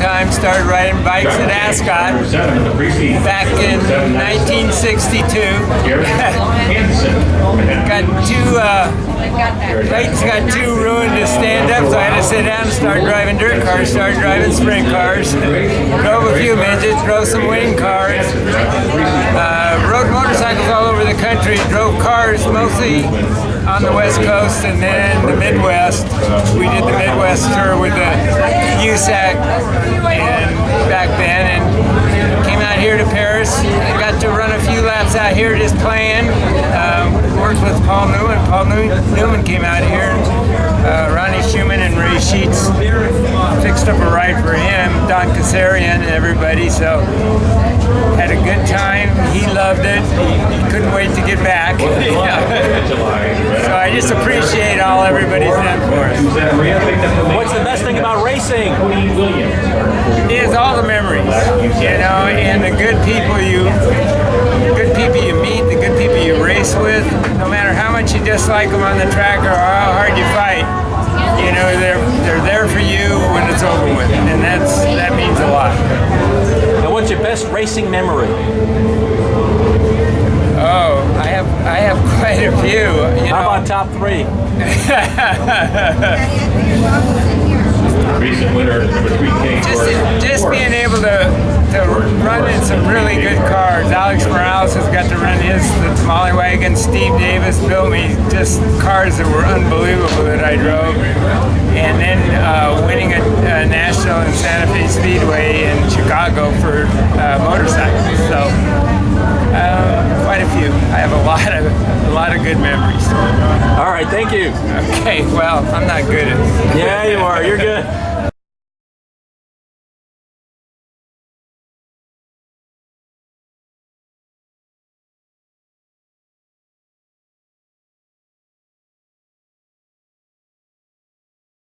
time. Started riding bikes at Ascot back in 1962. got two, uh, got too ruined to stand up, so I had to sit down and start driving dirt cars. Started driving sprint cars. drove a few midgets, drove some wing cars. Uh, rode motorcycles all over the country. Drove cars mostly on the West Coast and then the Midwest. We did the Midwest tour with the USAC and back then and came out here to Perris. I got to run a few laps out here just playing. Um, worked with Paul Newman. Paul Newman came out here. Uh, Ronnie Schumann and Ray Sheets fixed up a ride for him, Don Kazarian and everybody. So had a good time. He loved it. He couldn't wait to get back. so I just appreciate all everybody's done for us. What's thing about racing? Is all the memories, you know, and the good people you, good people you meet, the good people you race with. No matter how much you dislike them on the track or how hard you fight, you know, they're they're there for you when it's over with, and that's that means a lot. And what's your best racing memory? Oh, I have I have quite a few. You How know. about top three? Recent winner, number three, Kane just, Torres. just being able to, to run in some really good cars. Alex Morales has got to run his the Molly Wagon. Steve Davis built me just cars that were unbelievable that I drove. And then uh, winning a, a national in Santa Fe Speedway in Chicago for uh, motorcycles. So um, quite a few. I have a lot of a lot of good memories. All right, thank you. Okay, well I'm not good at. Yeah, you are. You're good.